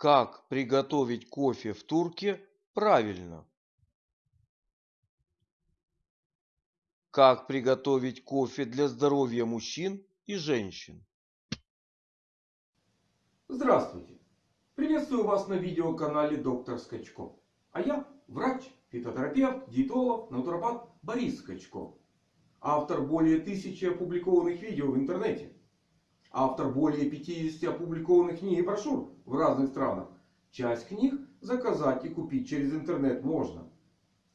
Как приготовить кофе в турке правильно? Как приготовить кофе для здоровья мужчин и женщин? Здравствуйте! Приветствую вас на видеоканале Доктор Скачко. А я врач, фитотерапевт, диетолог, натуропат Борис Скачко. Автор более тысячи опубликованных видео в интернете. Автор более 50 опубликованных книг и брошюр в разных странах. Часть книг заказать и купить через интернет можно.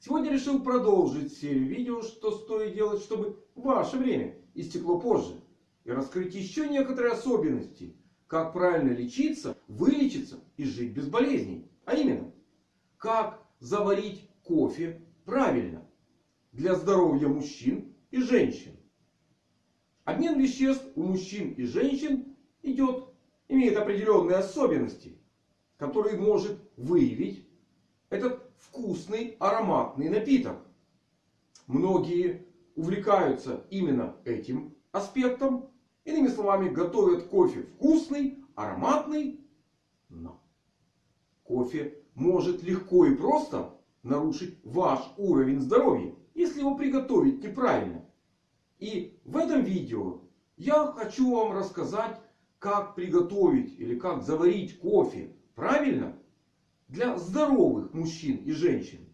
Сегодня решил продолжить серию видео, что стоит делать, чтобы ваше время истекло позже. И раскрыть еще некоторые особенности, как правильно лечиться, вылечиться и жить без болезней. А именно, как заварить кофе правильно для здоровья мужчин и женщин. Обмен веществ у мужчин и женщин идет, имеет определенные особенности, которые может выявить этот вкусный ароматный напиток. Многие увлекаются именно этим аспектом. Иными словами, готовят кофе вкусный, ароматный. Но кофе может легко и просто нарушить ваш уровень здоровья, если его приготовить неправильно. И в этом видео я хочу вам рассказать, как приготовить или как заварить кофе правильно для здоровых мужчин и женщин.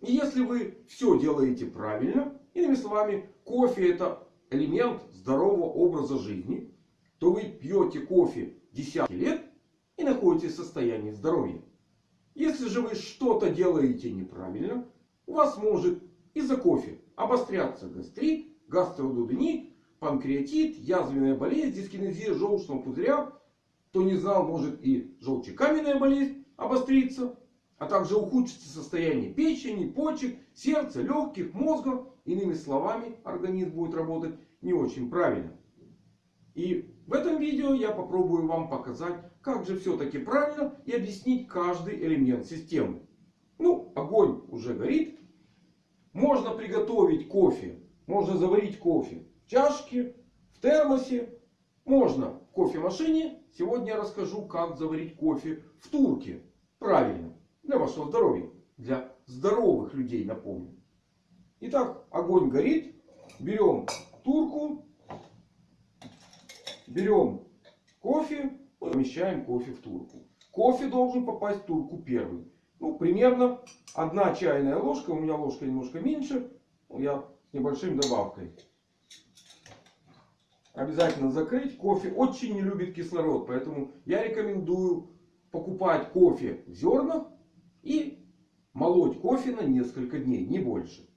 И если вы все делаете правильно, иными словами, кофе это элемент здорового образа жизни, то вы пьете кофе десятки лет и находитесь в состоянии здоровья. Если же вы что-то делаете неправильно, у вас может из-за кофе обостряться гастрит, гастродуденит, панкреатит, язвенная болезнь, дискинезия желчного пузыря. Кто не знал, может и желчекаменная болезнь обостриться. А также ухудшится состояние печени, почек, сердца, легких, мозга. Иными словами, организм будет работать не очень правильно. И в этом видео я попробую вам показать, как же все-таки правильно и объяснить каждый элемент системы. Ну, огонь уже горит. Можно приготовить кофе. Можно заварить кофе в чашке, в термосе. Можно в кофемашине. Сегодня я расскажу, как заварить кофе в турке. Правильно. Для вашего здоровья. Для здоровых людей, напомню. Итак, огонь горит. Берем турку. Берем кофе. Помещаем кофе в турку. Кофе должен попасть в турку первый. Ну, примерно одна чайная ложка. У меня ложка немножко меньше. Я с небольшим добавкой. Обязательно закрыть. Кофе очень не любит кислород. Поэтому я рекомендую покупать кофе в зернах. И молоть кофе на несколько дней. Не больше.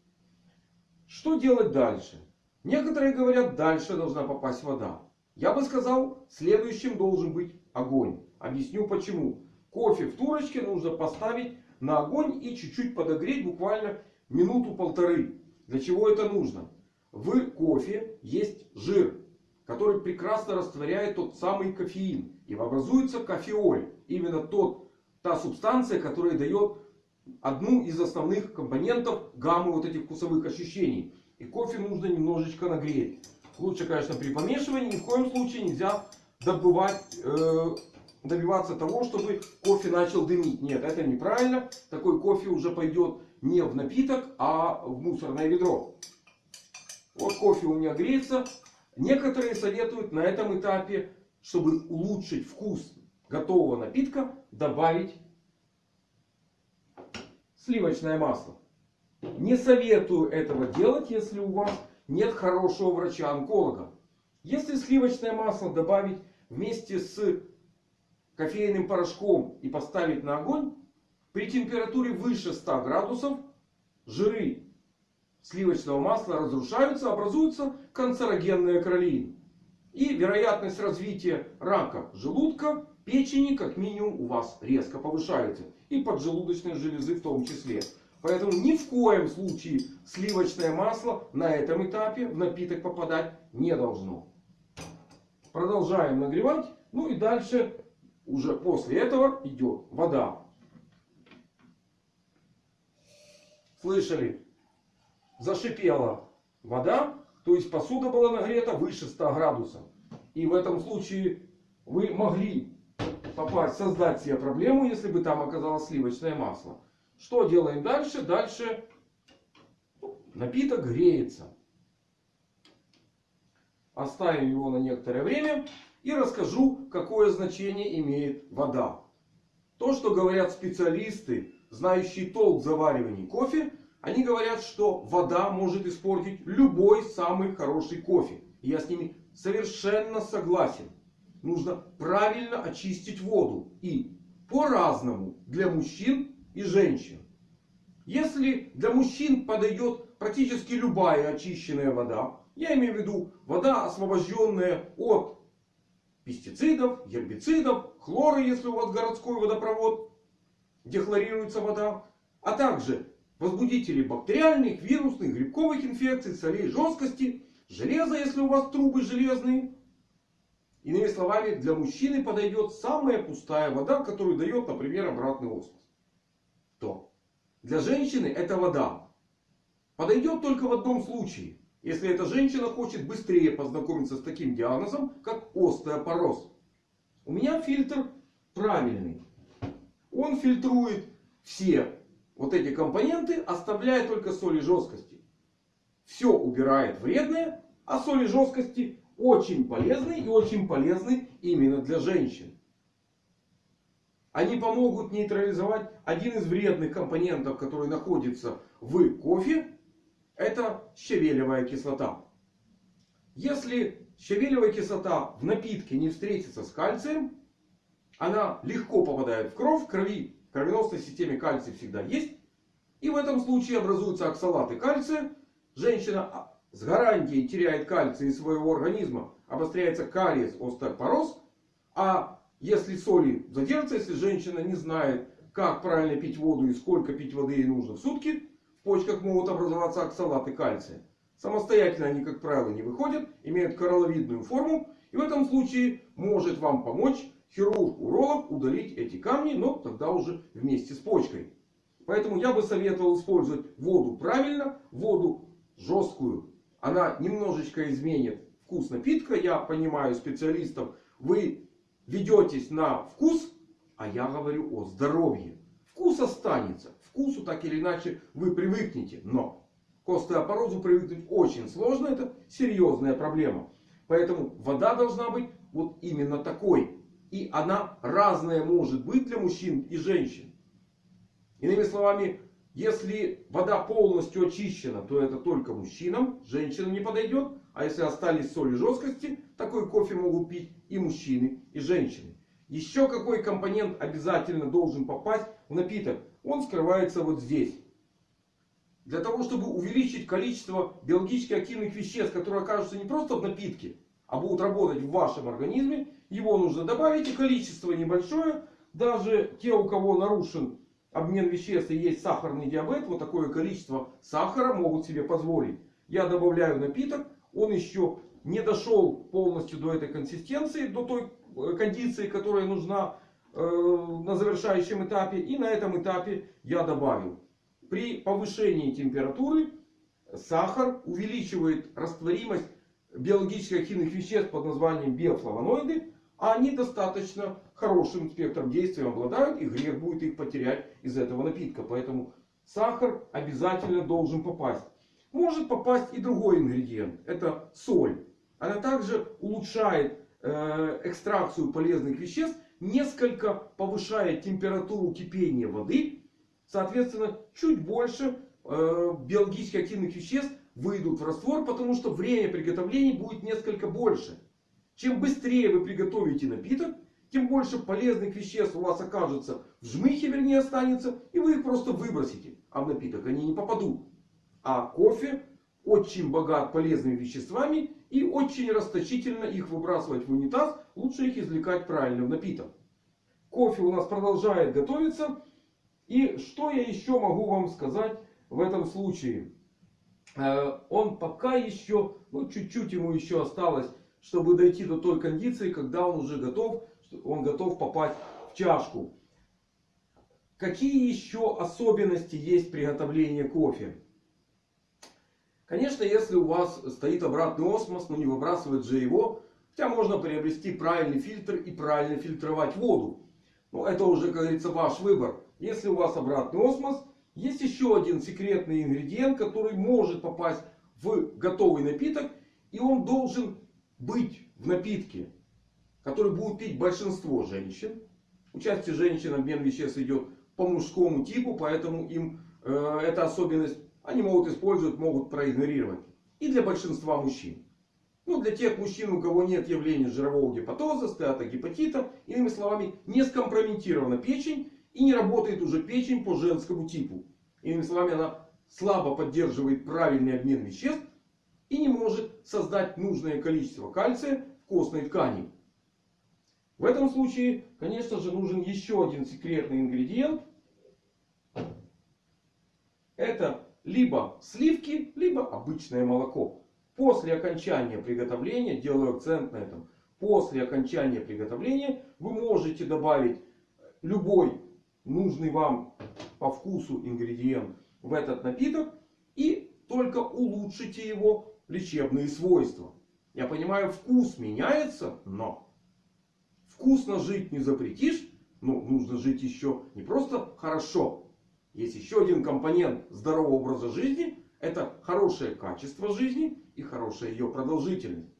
Что делать дальше? Некоторые говорят, дальше должна попасть вода. Я бы сказал, следующим должен быть огонь. Объясню почему. Кофе в турочке нужно поставить на огонь и чуть-чуть подогреть буквально минуту-полторы. Для чего это нужно? В кофе есть жир, который прекрасно растворяет тот самый кофеин. И образуется кофеоль. Именно тот, та субстанция, которая дает одну из основных компонентов гаммы вот этих вкусовых ощущений. И кофе нужно немножечко нагреть. Лучше, конечно, при помешивании. Ни в коем случае нельзя добывать э, добиваться того, чтобы кофе начал дымить. Нет, это неправильно. Такой кофе уже пойдет не в напиток, а в мусорное ведро. Вот кофе у меня греется. Некоторые советуют на этом этапе, чтобы улучшить вкус готового напитка, добавить сливочное масло. Не советую этого делать, если у вас нет хорошего врача-онколога. Если сливочное масло добавить вместе с кофейным порошком и поставить на огонь, при температуре выше 100 градусов жиры сливочного масла разрушаются, образуется канцерогенная кролин. И вероятность развития рака желудка, печени как минимум у вас резко повышается. И поджелудочной железы в том числе. Поэтому ни в коем случае сливочное масло на этом этапе в напиток попадать не должно. Продолжаем нагревать. Ну и дальше уже после этого идет вода. Слышали? Зашипела вода. То есть посуда была нагрета выше 100 градусов. И в этом случае вы могли попасть, создать себе проблему, если бы там оказалось сливочное масло. Что делаем дальше? Дальше напиток греется. Оставим его на некоторое время и расскажу, какое значение имеет вода. То, что говорят специалисты, знающие толк в заваривании кофе, они говорят, что вода может испортить любой самый хороший кофе. И я с ними совершенно согласен. Нужно правильно очистить воду. И по-разному для мужчин и женщин. Если для мужчин подойдет практически любая очищенная вода. Я имею в виду вода, освобожденная от пестицидов, гербицидов, хлора, если у вас городской водопровод, где хлорируется вода. А также возбудители бактериальных, вирусных, грибковых инфекций, солей жесткости, железо, если у вас трубы железные. Иными словами, для мужчины подойдет самая пустая вода, которую дает, например, обратный осмос. То для женщины эта вода подойдет только в одном случае. Если эта женщина хочет быстрее познакомиться с таким диагнозом, как остеопороз. У меня фильтр правильный. Он фильтрует все вот эти компоненты, оставляя только соли жесткости. Все убирает вредное, а соли жесткости очень полезны и очень полезны именно для женщин. Они помогут нейтрализовать один из вредных компонентов, который находится в кофе. Это щавелевая кислота. Если щавелевая кислота в напитке не встретится с кальцием, она легко попадает в кровь. В крови, в кровеносной системе кальций всегда есть. И в этом случае образуются оксалаты кальция. Женщина с гарантией теряет кальций из своего организма. Обостряется кариес, остеопороз. А если соли задержатся, если женщина не знает, как правильно пить воду и сколько пить воды ей нужно в сутки, в почках могут образоваться оксалаты кальция. Самостоятельно они, как правило, не выходят, имеют коралловидную форму. И в этом случае может вам помочь хирург-уролог удалить эти камни, но тогда уже вместе с почкой. Поэтому я бы советовал использовать воду правильно, воду жесткую. Она немножечко изменит вкус напитка. Я понимаю специалистов. Вы ведетесь на вкус, а я говорю о здоровье. Вкус останется. Вкусу так или иначе вы привыкнете. Но к остеопорозу привыкнуть очень сложно. Это серьезная проблема. Поэтому вода должна быть вот именно такой. И она разная может быть для мужчин и женщин. Иными словами, если вода полностью очищена, то это только мужчинам. Женщинам не подойдет. А если остались соли жесткости, такой кофе могут пить и мужчины, и женщины. Еще какой компонент обязательно должен попасть в напиток? Он скрывается вот здесь. Для того, чтобы увеличить количество биологически активных веществ, которые окажутся не просто в напитке, а будут работать в вашем организме, его нужно добавить. И количество небольшое. Даже те, у кого нарушен обмен веществ и есть сахарный диабет, вот такое количество сахара могут себе позволить. Я добавляю напиток. Он еще не дошел полностью до этой консистенции, до той кондиции, которая нужна э, на завершающем этапе. И на этом этапе я добавил. При повышении температуры сахар увеличивает растворимость биологически активных веществ под названием биофлавоноиды. А они достаточно хорошим спектром действия обладают. И грех будет их потерять из этого напитка. Поэтому сахар обязательно должен попасть. Может попасть и другой ингредиент. Это соль. Она также улучшает э, экстракцию полезных веществ. Несколько повышает температуру кипения воды. Соответственно, чуть больше э, биологически активных веществ выйдут в раствор. Потому что время приготовления будет несколько больше. Чем быстрее вы приготовите напиток, тем больше полезных веществ у вас окажется в жмыхе, вернее останется. И вы их просто выбросите. А в напиток они не попадут. А кофе очень богат полезными веществами. И очень расточительно их выбрасывать в унитаз. Лучше их извлекать правильно в напиток. Кофе у нас продолжает готовиться. И что я еще могу вам сказать в этом случае? Э, он пока еще, ну чуть-чуть ему еще осталось, чтобы дойти до той кондиции, когда он уже готов, он готов попасть в чашку. Какие еще особенности есть приготовления кофе? Конечно, если у вас стоит обратный осмос, но не выбрасывает же его, Хотя можно приобрести правильный фильтр и правильно фильтровать воду. Но это уже, как говорится, ваш выбор. Если у вас обратный осмос, есть еще один секретный ингредиент, который может попасть в готовый напиток. И он должен быть в напитке, который будет пить большинство женщин. У части женщин обмен веществ идет по мужскому типу, поэтому им э, эта особенность они могут использовать, могут проигнорировать. И для большинства мужчин. Ну, для тех мужчин, у кого нет явления жирового гепатоза, стеатогепатита, иными словами, не скомпрометирована печень и не работает уже печень по женскому типу. Иными словами, она слабо поддерживает правильный обмен веществ и не может создать нужное количество кальция в костной ткани. В этом случае, конечно же, нужен еще один секретный ингредиент. Это либо сливки, либо обычное молоко. После окончания приготовления, делаю акцент на этом, после окончания приготовления вы можете добавить любой нужный вам по вкусу ингредиент в этот напиток. И только улучшите его лечебные свойства. Я понимаю, вкус меняется, но вкусно жить не запретишь. Ну, нужно жить еще не просто хорошо. Есть еще один компонент здорового образа жизни. Это хорошее качество жизни и хорошая ее продолжительность.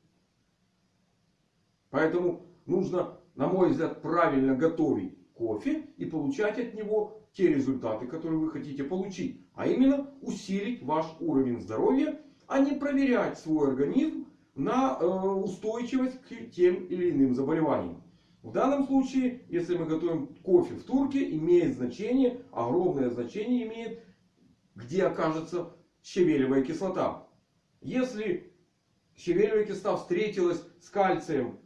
Поэтому нужно, на мой взгляд, правильно готовить кофе и получать от него те результаты, которые вы хотите получить. А именно усилить ваш уровень здоровья, а не проверять свой организм на э, устойчивость к тем или иным заболеваниям. В данном случае, если мы готовим кофе в турке, имеет значение, огромное значение имеет, где окажется щавелевая кислота. Если щавелевая кислота встретилась с кальцием,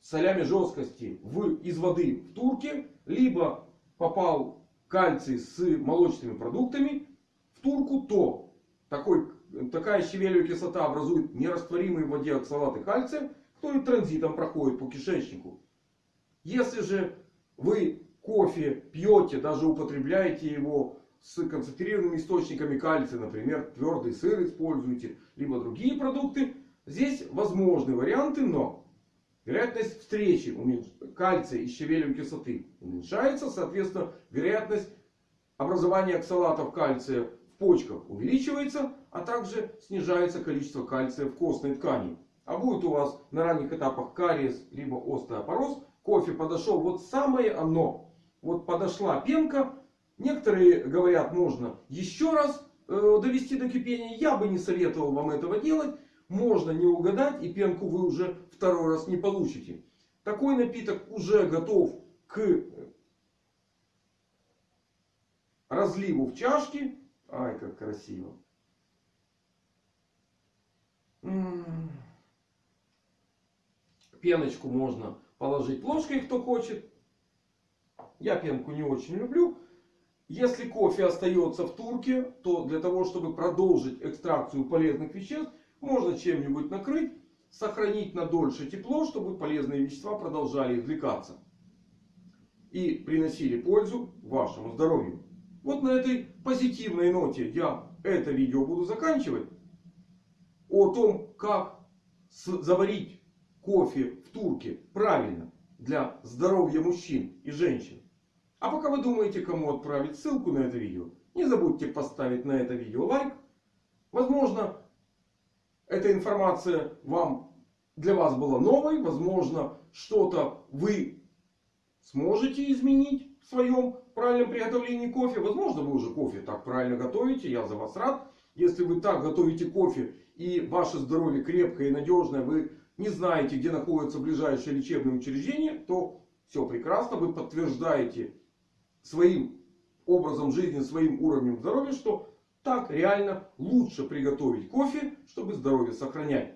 солями жесткости в, из воды в турке, либо попал кальций с молочными продуктами в турку, то такой, такая щавелевая кислота образует нерастворимые в воде оксалаты кальция, который транзитом проходит по кишечнику. Если же вы кофе пьете, даже употребляете его с концентрированными источниками кальция, например, твердый сыр используете, либо другие продукты, здесь возможны варианты, но вероятность встречи кальция и щавелевой кислоты уменьшается, соответственно, вероятность образования оксалатов кальция в почках увеличивается, а также снижается количество кальция в костной ткани. А будет у вас на ранних этапах кариес, либо остеопороз, кофе подошел, вот самое оно. Вот подошла пенка. Некоторые говорят, можно еще раз э, довести до кипения. Я бы не советовал вам этого делать. Можно не угадать и пенку вы уже второй раз не получите. Такой напиток уже готов к разливу в чашке. Ай, как красиво. Пеночку можно положить ложкой, кто хочет. Я пенку не очень люблю. Если кофе остается в турке, то для того, чтобы продолжить экстракцию полезных веществ, можно чем-нибудь накрыть, сохранить на дольше тепло, чтобы полезные вещества продолжали извлекаться. И приносили пользу вашему здоровью. Вот на этой позитивной ноте я это видео буду заканчивать. О том, как заварить кофе в турке правильно для здоровья мужчин и женщин. А пока вы думаете, кому отправить ссылку на это видео, не забудьте поставить на это видео лайк. Возможно, эта информация вам, для вас была новой. Возможно, что-то вы сможете изменить в своем правильном приготовлении кофе. Возможно, вы уже кофе так правильно готовите. Я за вас рад. Если вы так готовите кофе и ваше здоровье крепкое и надежное, вы не знаете, где находится ближайшее лечебное учреждение, то все прекрасно. Вы подтверждаете своим образом жизни, своим уровнем здоровья, что так реально лучше приготовить кофе, чтобы здоровье сохранять.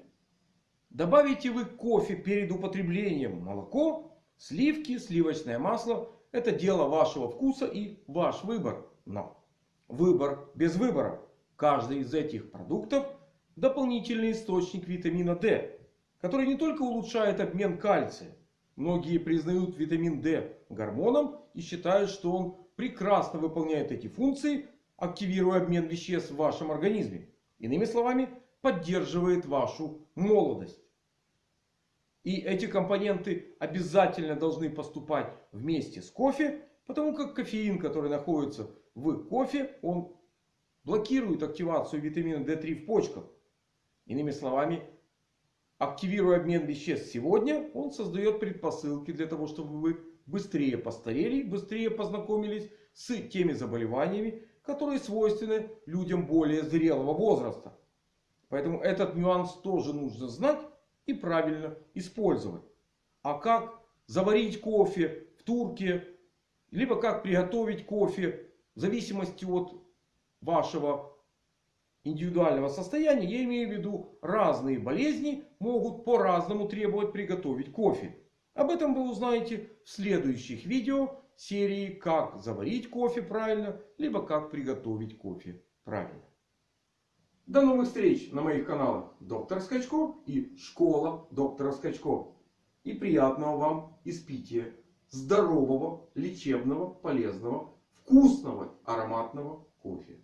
Добавите вы кофе перед употреблением молоко, сливки, сливочное масло. Это дело вашего вкуса и ваш выбор. Но выбор без выбора. Каждый из этих продуктов дополнительный источник витамина D который не только улучшает обмен кальция. Многие признают витамин D гормоном и считают, что он прекрасно выполняет эти функции, активируя обмен веществ в вашем организме. Иными словами, поддерживает вашу молодость. И эти компоненты обязательно должны поступать вместе с кофе. Потому как кофеин, который находится в кофе, он блокирует активацию витамина D3 в почках. Иными словами, активируя обмен веществ сегодня, он создает предпосылки для того, чтобы вы быстрее постарели, быстрее познакомились с теми заболеваниями, которые свойственны людям более зрелого возраста. Поэтому этот нюанс тоже нужно знать и правильно использовать. А как заварить кофе в турке, либо как приготовить кофе, в зависимости от вашего индивидуального состояния, я имею в виду разные болезни могут по-разному требовать приготовить кофе. Об этом вы узнаете в следующих видео серии «Как заварить кофе правильно», либо «Как приготовить кофе правильно». До новых встреч на моих каналах Доктор Скачко и Школа Доктора Скачко. И приятного вам испития здорового, лечебного, полезного, вкусного, ароматного кофе.